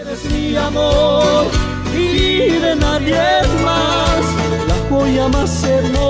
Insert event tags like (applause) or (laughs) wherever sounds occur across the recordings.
Eres mi amor y de nadie más, la joya más hermosa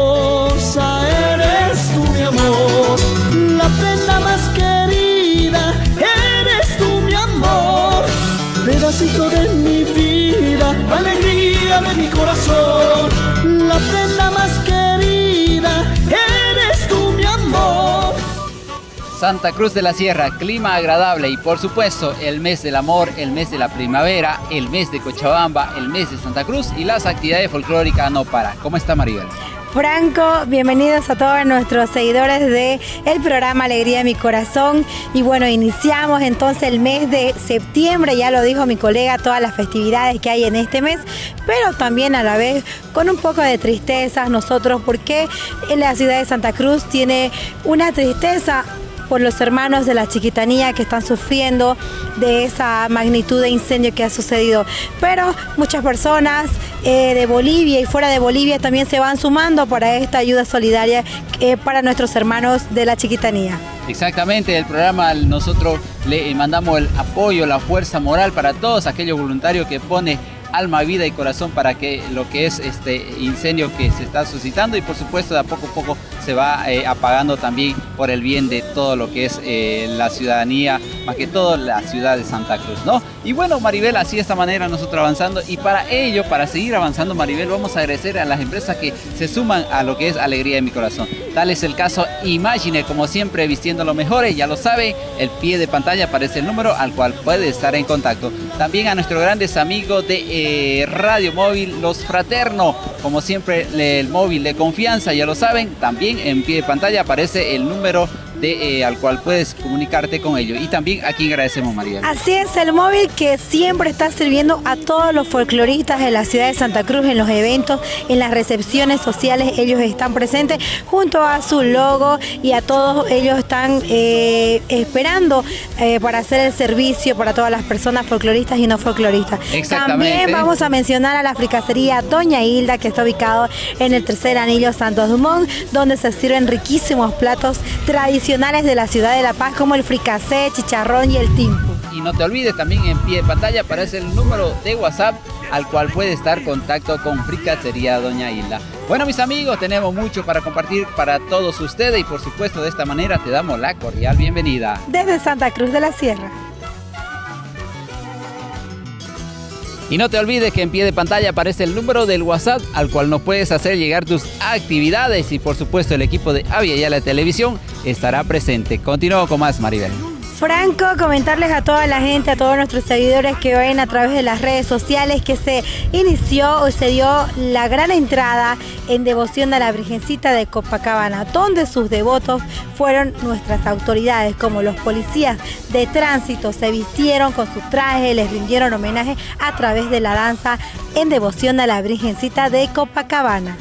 Santa Cruz de la Sierra, clima agradable y por supuesto el mes del amor, el mes de la primavera, el mes de Cochabamba, el mes de Santa Cruz y las actividades folclóricas no para. ¿Cómo está Maribel? Franco, bienvenidos a todos nuestros seguidores de el programa Alegría de mi Corazón. Y bueno, iniciamos entonces el mes de septiembre, ya lo dijo mi colega, todas las festividades que hay en este mes, pero también a la vez con un poco de tristeza nosotros, porque en la ciudad de Santa Cruz tiene una tristeza por los hermanos de la chiquitanía que están sufriendo de esa magnitud de incendio que ha sucedido. Pero muchas personas eh, de Bolivia y fuera de Bolivia también se van sumando para esta ayuda solidaria eh, para nuestros hermanos de la chiquitanía. Exactamente, el programa nosotros le mandamos el apoyo, la fuerza moral para todos aquellos voluntarios que pone alma, vida y corazón para que lo que es este incendio que se está suscitando y por supuesto de a poco a poco se va eh, apagando también por el bien de todo lo que es eh, la ciudadanía, más que todo la ciudad de Santa Cruz, ¿no? Y bueno, Maribel, así de esta manera nosotros avanzando y para ello, para seguir avanzando, Maribel, vamos a agradecer a las empresas que se suman a lo que es Alegría de mi Corazón. Tal es el caso Imagine, como siempre, vistiendo lo mejores, ya lo sabe, el pie de pantalla aparece el número al cual puede estar en contacto. También a nuestros grandes amigos de eh, Radio Móvil, los Fraterno, como siempre, el móvil de confianza, ya lo saben, también en pie de pantalla aparece el número de, eh, al cual puedes comunicarte con ellos. Y también aquí agradecemos, María. Así es, el móvil que siempre está sirviendo a todos los folcloristas de la ciudad de Santa Cruz en los eventos, en las recepciones sociales, ellos están presentes junto a su logo y a todos ellos están eh, esperando eh, para hacer el servicio para todas las personas folcloristas y no folcloristas. También vamos a mencionar a la fricacería Doña Hilda, que está ubicado en el tercer anillo Santos Dumont, donde se sirven riquísimos platos tradicionales de la ciudad de La Paz como el fricasé, chicharrón y el timpo. Y no te olvides también en pie de pantalla aparece el número de WhatsApp al cual puede estar contacto con Fricasería Doña Hilda. Bueno mis amigos, tenemos mucho para compartir para todos ustedes y por supuesto de esta manera te damos la cordial bienvenida. Desde Santa Cruz de la Sierra. Y no te olvides que en pie de pantalla aparece el número del WhatsApp al cual nos puedes hacer llegar tus actividades y por supuesto el equipo de Avia y la Televisión estará presente. Continúo con más, Maribel. Franco, comentarles a toda la gente, a todos nuestros seguidores que ven a través de las redes sociales que se inició o se dio la gran entrada en devoción a la Virgencita de Copacabana, donde sus devotos fueron nuestras autoridades, como los policías de tránsito, se vistieron con sus trajes, les rindieron homenaje a través de la danza en devoción a la Virgencita de Copacabana.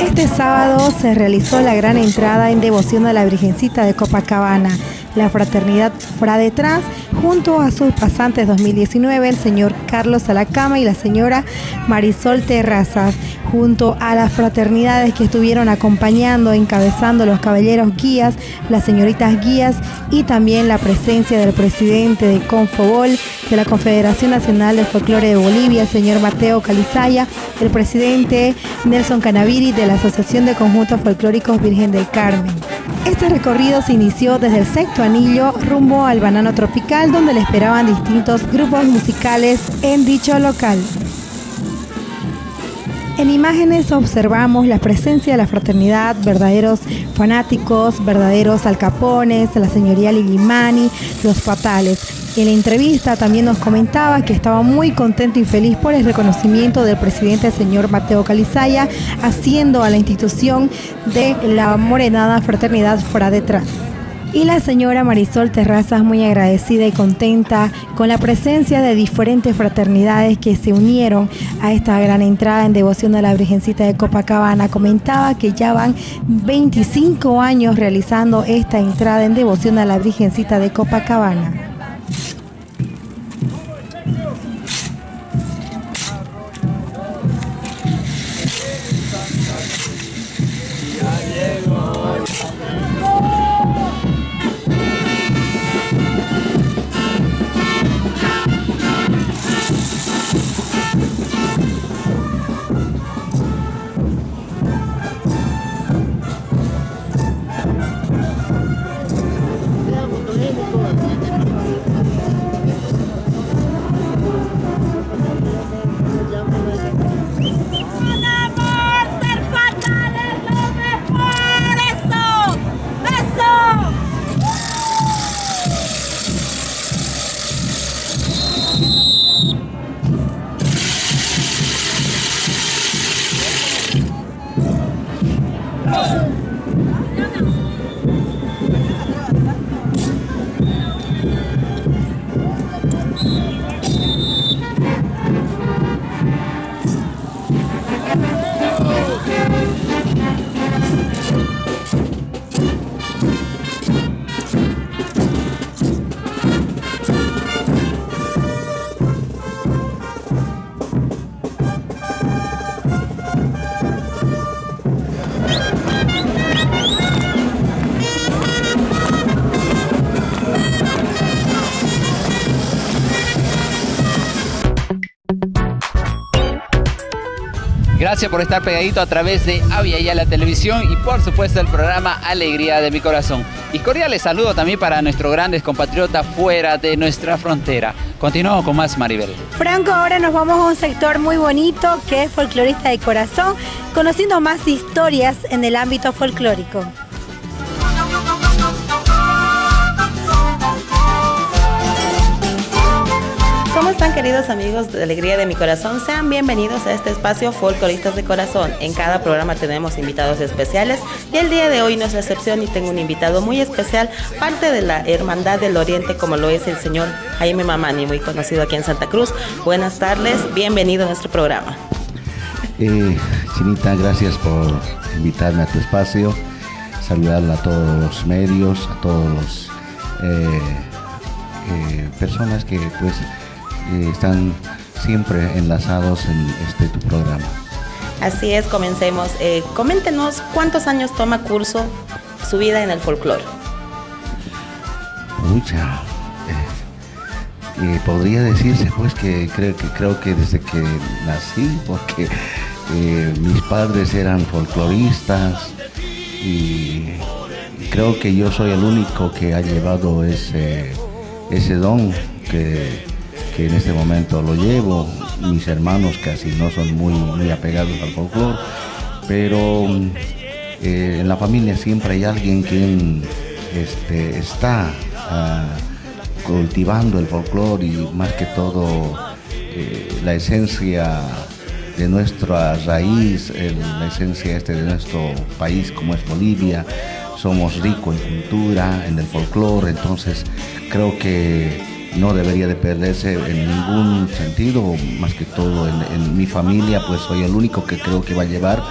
Este sábado se realizó la gran entrada en devoción a la Virgencita de Copacabana. La fraternidad Frade Trans, junto a sus pasantes 2019, el señor Carlos Alacama y la señora Marisol Terrazas, junto a las fraternidades que estuvieron acompañando, encabezando los caballeros guías, las señoritas guías y también la presencia del presidente de Confobol, de la Confederación Nacional de Folclore de Bolivia, el señor Mateo Calizaya, el presidente Nelson Canaviri de la Asociación de Conjuntos Folclóricos Virgen del Carmen. Este recorrido se inició desde el sexto anillo rumbo al banano tropical donde le esperaban distintos grupos musicales en dicho local. En imágenes observamos la presencia de la fraternidad, verdaderos fanáticos, verdaderos alcapones, la señoría Lilimani, los fatales. En la entrevista también nos comentaba que estaba muy contento y feliz por el reconocimiento del presidente señor Mateo Calizaya, haciendo a la institución de la Morenada Fraternidad fuera detrás. Y la señora Marisol Terrazas muy agradecida y contenta con la presencia de diferentes fraternidades que se unieron a esta gran entrada en devoción a la Virgencita de Copacabana. Comentaba que ya van 25 años realizando esta entrada en devoción a la Virgencita de Copacabana. Gracias por estar pegadito a través de Avia y a la televisión y por supuesto el programa Alegría de mi corazón. Y cordiales saludo también para nuestros grandes compatriotas fuera de nuestra frontera. Continuamos con más Maribel. Franco, ahora nos vamos a un sector muy bonito que es folclorista de corazón, conociendo más historias en el ámbito folclórico. Queridos amigos de Alegría de mi Corazón? Sean bienvenidos a este espacio Folcloristas de Corazón. En cada programa tenemos invitados especiales y el día de hoy no es excepción y tengo un invitado muy especial, parte de la Hermandad del Oriente como lo es el señor Jaime Mamani, muy conocido aquí en Santa Cruz. Buenas tardes, bienvenido a nuestro programa. Eh, Chinita, gracias por invitarme a tu espacio, saludar a todos los medios, a todos los eh, eh, personas que pues están siempre enlazados en este tu programa. Así es, comencemos. Eh, coméntenos cuántos años toma curso su vida en el folclore. Mucha. Eh, podría decirse pues que creo que creo que desde que nací, porque eh, mis padres eran folcloristas y creo que yo soy el único que ha llevado ese, ese don que que en este momento lo llevo. Mis hermanos casi no son muy, muy apegados al folclore, pero eh, en la familia siempre hay alguien quien este, está ah, cultivando el folclore y más que todo eh, la esencia de nuestra raíz, la esencia este de nuestro país como es Bolivia. Somos ricos en cultura, en el folclore, entonces creo que no debería de perderse en ningún sentido, más que todo en, mi familia, pues soy el único que creo que va a llevar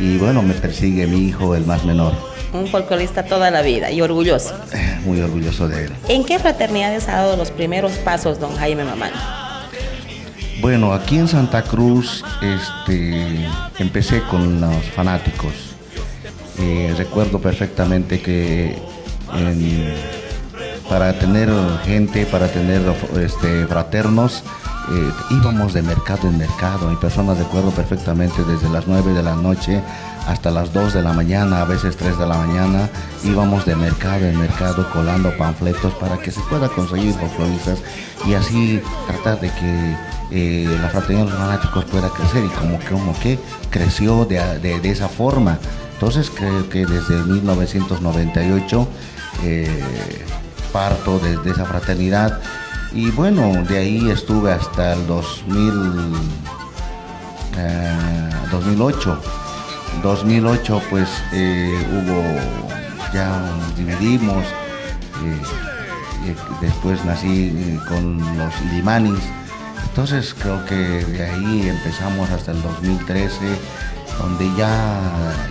y bueno, me persigue mi hijo, el más menor. Un folclorista toda la vida y orgulloso. (laughs) Muy orgulloso de él. ¿En qué fraternidades ha dado los primeros pasos don Jaime Mamán? Bueno, aquí en Santa Cruz este, empecé con los fanáticos. Eh, recuerdo perfectamente que en para tener gente, para tener este, fraternos. Eh, íbamos de mercado en mercado. Mi personas recuerdo perfectamente desde las 9 de la noche hasta las 2 de la mañana, a veces 3 de la mañana, íbamos de mercado en mercado colando panfletos para que se pueda conseguir folcloristas y así tratar de que eh, la fraternidad de los fanáticos pueda crecer y como que, como que creció de, de, esa forma. Entonces creo que desde 1998 parto de, esa fraternidad. Y bueno, de ahí estuve hasta el 2000, 2008. 2008 pues eh, hubo, ya dividimos. Eh, después nací eh, con los limanis. Entonces creo que de ahí empezamos hasta el 2013 donde ya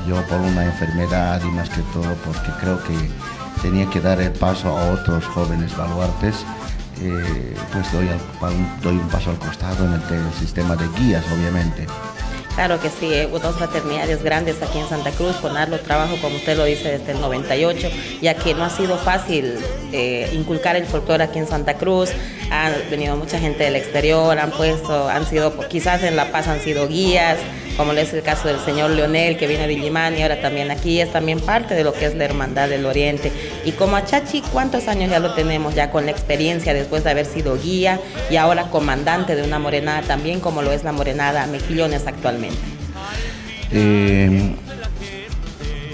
yo por una enfermedad y más que todo porque creo que tenía que dar el paso a otros jóvenes baluartes, eh, pues doy, un paso al costado en el, sistema de guías, obviamente. Claro que sí, hubo dos fraternidades grandes aquí en Santa Cruz, con trabajo, como usted lo dice, desde el 98, ya que no ha sido fácil eh, inculcar el folclore aquí en Santa Cruz, ha venido mucha gente del exterior, han puesto, han sido, quizás en La Paz han sido guías, como es el caso del señor Leonel que viene de Illimani y ahora también aquí, es también parte de lo que es la Hermandad del Oriente. Y como Achachi, ¿cuántos años ya lo tenemos ya con la experiencia después de haber sido guía y ahora comandante de una morenada también como lo es la morenada Mejillones actualmente? Eh,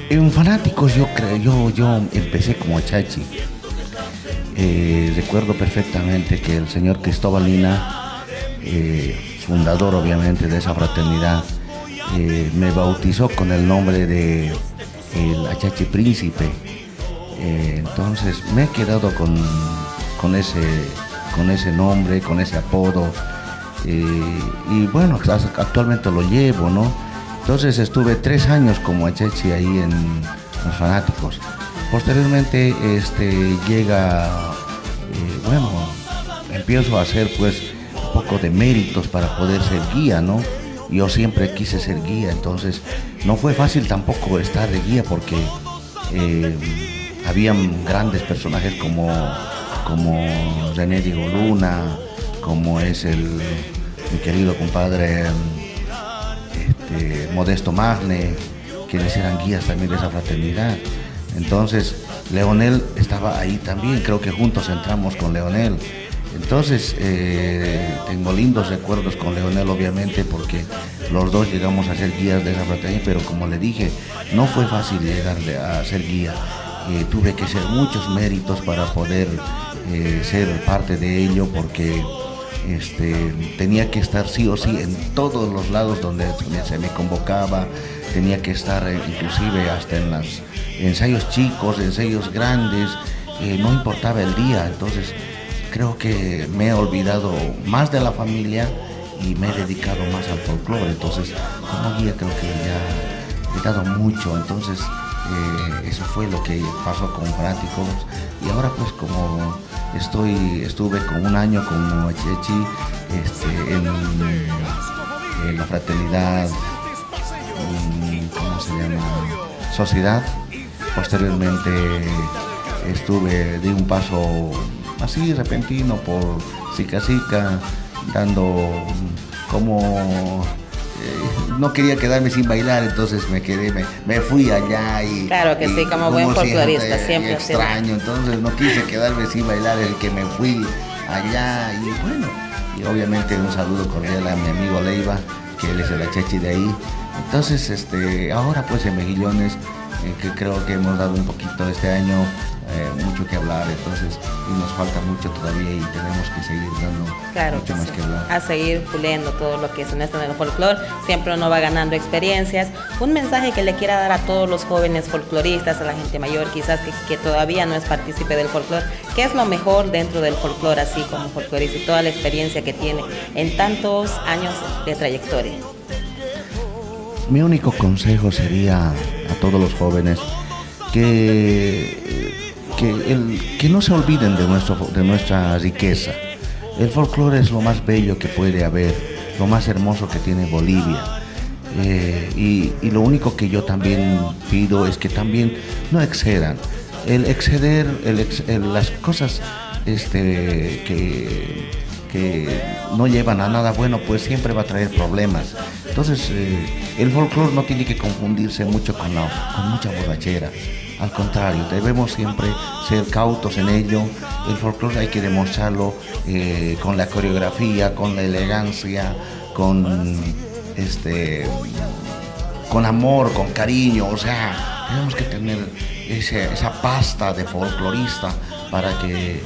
en fanáticos yo creo, yo, yo empecé como Achachi. Eh, recuerdo perfectamente que el señor Cristóbal Lina, eh, fundador obviamente de esa fraternidad, eh, me bautizó con el nombre de el Achachi Príncipe. Eh, entonces me he quedado con, con, ese, con ese nombre, con ese apodo. Eh, y bueno, actualmente lo llevo, ¿no? Entonces estuve tres años como Achachi ahí en los fanáticos. Posteriormente este, llega, bueno, empiezo a hacer pues un poco de méritos para poder ser guía, ¿no? Yo siempre quise ser guía, entonces no fue fácil tampoco estar de guía porque eh, habían grandes personajes como, como René Diego Luna, como es el mi querido compadre este, Modesto Magne, quienes eran guías también de esa fraternidad. Entonces, Leonel estaba ahí también, creo que juntos entramos con Leonel. Entonces, eh, tengo lindos recuerdos con Leonel, obviamente, porque los dos llegamos a ser guías de esa fraternidad, pero como le dije, no fue fácil llegar a ser guía. Eh, tuve que hacer muchos méritos para poder eh, ser parte de ello, porque este, tenía que estar sí o sí en todos los lados donde se me convocaba, tenía que estar inclusive hasta en los ensayos chicos, ensayos grandes, no importaba el día, entonces creo que me he olvidado más de la familia y me he dedicado más al folclore. Entonces, como guía creo que ya he dado mucho. Entonces, eh, eso fue lo que pasó con Prácticos. Y ahora pues como estoy, estuve con un año con Moachechi este, en, la fraternidad, ¿cómo se llama? Sociedad. Posteriormente estuve, di un paso así repentino por Sica Sica, dando como eh, no quería quedarme sin bailar, entonces me quedé, me, fui allá y... Claro que sí, como buen folclorista, siempre. Extraño, entonces no quise quedarme sin bailar, el que me fui allá y bueno, y obviamente un saludo cordial a mi amigo Leiva, que él es el achechi de ahí. Entonces, este, ahora pues en Mejillones, que creo que hemos dado un poquito este año eh, mucho que hablar, entonces, y nos falta mucho todavía y tenemos que seguir dando mucho más que hablar. A seguir puliendo todo lo que es este folclore, siempre uno va ganando experiencias. Un mensaje que le quiera dar a todos los jóvenes folcloristas, a la gente mayor quizás que, todavía no es partícipe del folclore, ¿qué es lo mejor dentro del folclore así como folclorista y toda la experiencia que tiene en tantos años de trayectoria? Mi único consejo sería a todos los jóvenes que que, no se olviden de, nuestro, de nuestra riqueza. El folclore es lo más bello que puede haber, lo más hermoso que tiene Bolivia. Eh, y, lo único que yo también pido es que también no excedan. El exceder, las cosas este, que, no llevan a nada bueno, pues siempre va a traer problemas. Entonces, eh, el folclore no tiene que confundirse mucho con, con mucha borrachera. Al contrario, debemos siempre ser cautos en ello. El folclore hay que demostrarlo eh, con la coreografía, con la elegancia, con este con amor, con cariño, o sea, tenemos que tener esa pasta de folclorista para que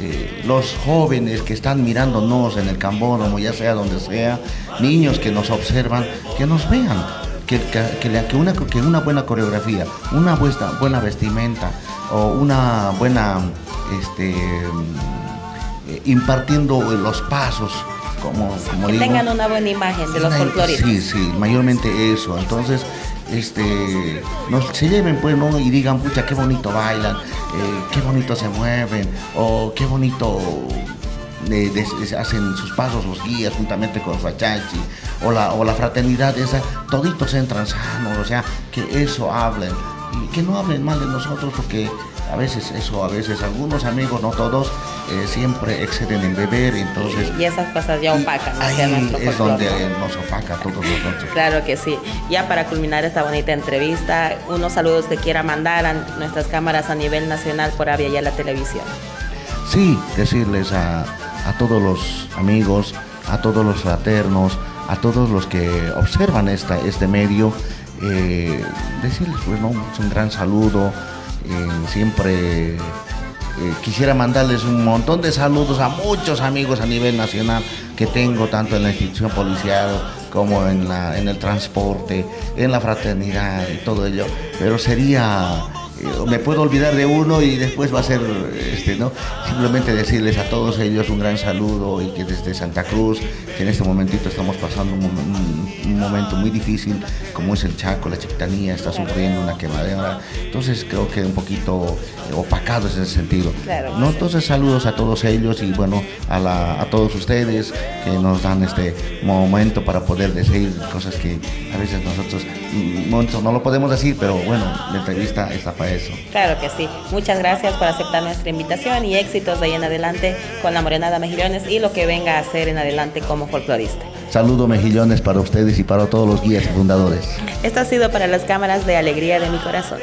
eh, los jóvenes que están mirándonos en el cambódromo, ya sea donde sea, niños que nos observan, que nos vean, que, que, una, que una buena coreografía, una buena, buena vestimenta o una buena, este, eh, impartiendo los pasos, como, como que tengan una buena imagen de los folcloristas. Sí, sí, mayormente eso. Entonces, este, se lleven pues, ¿no? Y digan, pucha, qué bonito bailan, eh, qué bonito se mueven, o qué bonito hacen sus pasos los guías juntamente con Fachachi o la, o la fraternidad esa, toditos entran sanos, o sea, que eso hablen y que no hablen mal de nosotros porque a veces eso, a veces algunos amigos, no todos, eh, siempre exceden en beber, entonces... Y esas cosas ya opacan ahí es donde nos opaca todos nosotros. Claro que sí. Ya para culminar esta bonita entrevista, unos saludos que quiera mandar a nuestras cámaras a nivel nacional por Avia y a la televisión. Sí, decirles a, a todos los amigos, a todos los fraternos, a todos los que observan esta, este medio, eh, decirles pues no, un gran saludo, eh, siempre eh, quisiera mandarles un montón de saludos a muchos amigos a nivel nacional que tengo, tanto en la institución policial como en, la, en el transporte, en la fraternidad y todo ello, pero sería me puedo olvidar de uno y después va a ser, este, ¿no? Simplemente decirles a todos ellos un gran saludo y que desde Santa Cruz, que en este momentito estamos pasando un, momento muy difícil, como es el Chaco, la Chiquitanía, está sufriendo una quemadera. Entonces creo que un poquito opacados en ese sentido. ¿no? Entonces saludos a todos ellos y bueno, a, a todos ustedes que nos dan este momento para poder decir cosas que a veces nosotros mm, no, lo podemos decir, pero bueno, la entrevista está para eso. Claro que sí. Muchas gracias por aceptar nuestra invitación y éxitos de ahí en adelante con la Morenada Mejillones y lo que venga a hacer en adelante como folclorista. saludo mejillones para ustedes y para todos los guías y fundadores. Esto ha sido para las cámaras de alegría de mi corazón.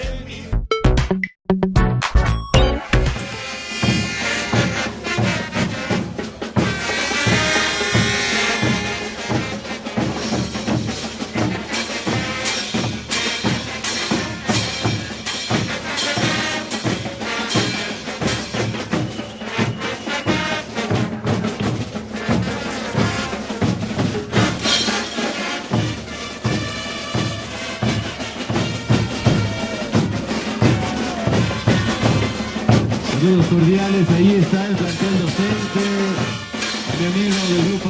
Saludos cordiales, ahí está el plantel docente, mi amigo del grupo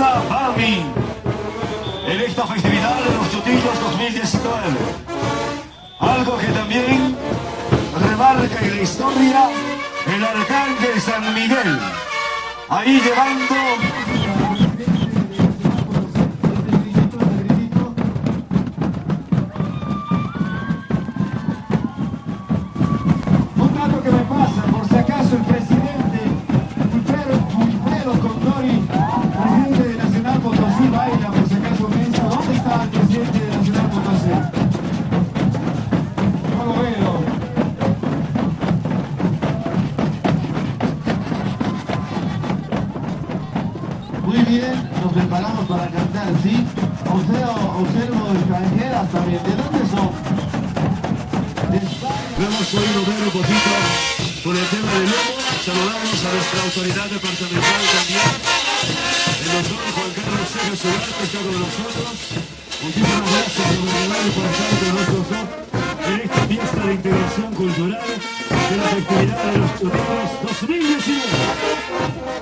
Punta. Algo que también remarca en la historia el arcángel San Miguel, ahí llevando autoridad departamental también, el doctor Juan Carlos Solar, que está con nosotros. Muchísimas gracias, gobernador, por estar con nosotros en esta fiesta de integración cultural de la festividad de los Chutitos 2019.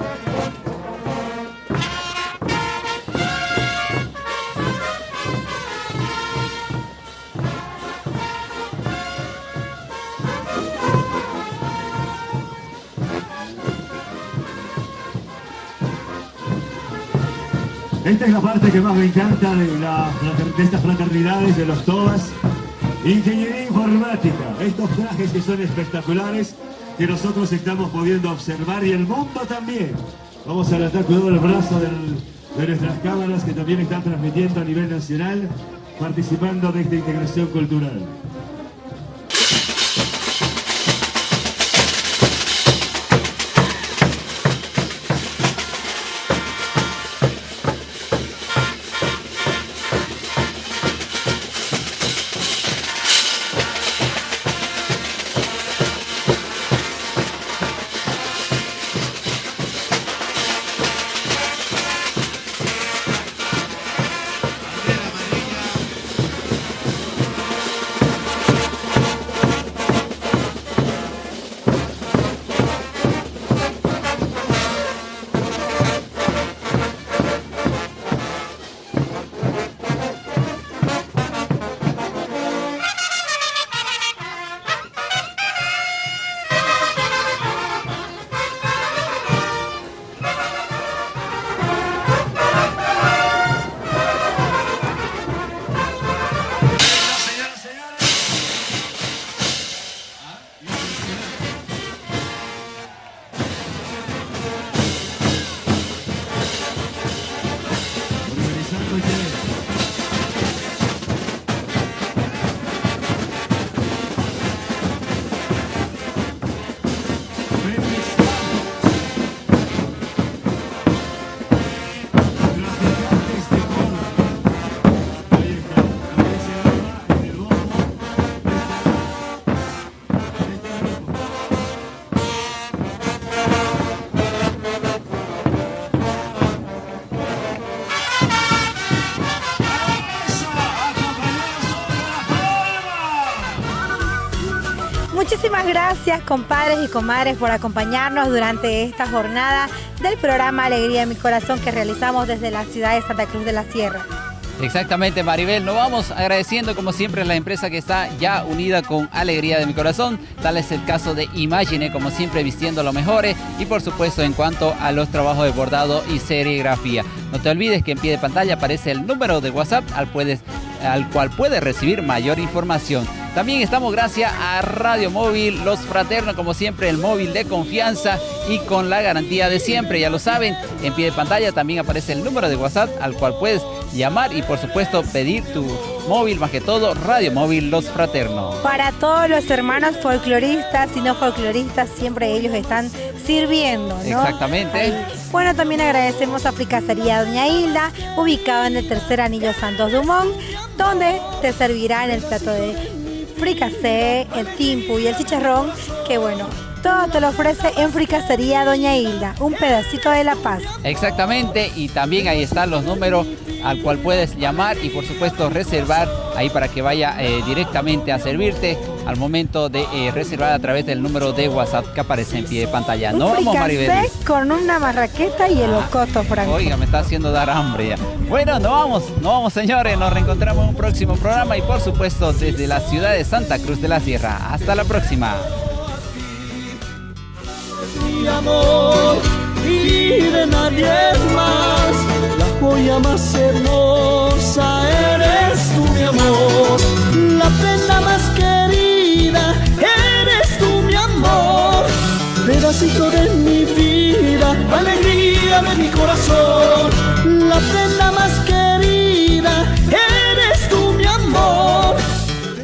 Esta es la parte que más me encanta de, la, de estas fraternidades, de los TOBAS. Ingeniería informática, estos trajes que son espectaculares, que nosotros estamos pudiendo observar y el mundo también. Vamos a adelantar cuidado el brazo de nuestras cámaras que también están transmitiendo a nivel nacional, participando de esta integración cultural. Gracias, compadres y comadres, por acompañarnos durante esta jornada del programa Alegría de mi Corazón que realizamos desde la ciudad de Santa Cruz de la Sierra. Exactamente, Maribel. Nos vamos agradeciendo como siempre a la empresa que está ya unida con Alegría de mi Corazón. Tal es el caso de Imagine, como siempre vistiendo lo mejores. Y por supuesto en cuanto a los trabajos de bordado y serigrafía. No te olvides que en pie de pantalla aparece el número de WhatsApp al, al cual puedes recibir mayor información. También estamos gracias a Radio Móvil, Los Fraternos, como siempre, el móvil de confianza y con la garantía de siempre. Ya lo saben, en pie de pantalla también aparece el número de WhatsApp al cual puedes llamar y por supuesto pedir tu móvil, más que todo Radio Móvil Los Fraternos. Para todos los hermanos folcloristas y no folcloristas, siempre ellos están sirviendo, ¿no? Exactamente. Bueno, también agradecemos a Fricacería Doña Hilda, ubicado en el tercer anillo Santos Dumont, donde te servirá en el plato de fricasé, el timpu y el chicharrón, que bueno, todo te lo ofrece en Fricacería Doña Hilda, un pedacito de La Paz. Exactamente, y también ahí están los números al cual puedes llamar y por supuesto reservar ahí para que vaya eh, directamente a servirte al momento de eh, reservar a través del número de WhatsApp que aparece en pie de pantalla. no vamos, Maribel. con una marraqueta y el ah, ocoto, Franco. Oiga, me está haciendo dar hambre ya. Bueno, no vamos, no vamos señores, nos reencontramos en un próximo programa y por supuesto desde la ciudad de Santa Cruz de la Sierra. Hasta la próxima amor y de nadie más. La joya más hermosa eres tú, mi amor. La prenda más querida Pedacito de mi vida, alegría de mi corazón. La prenda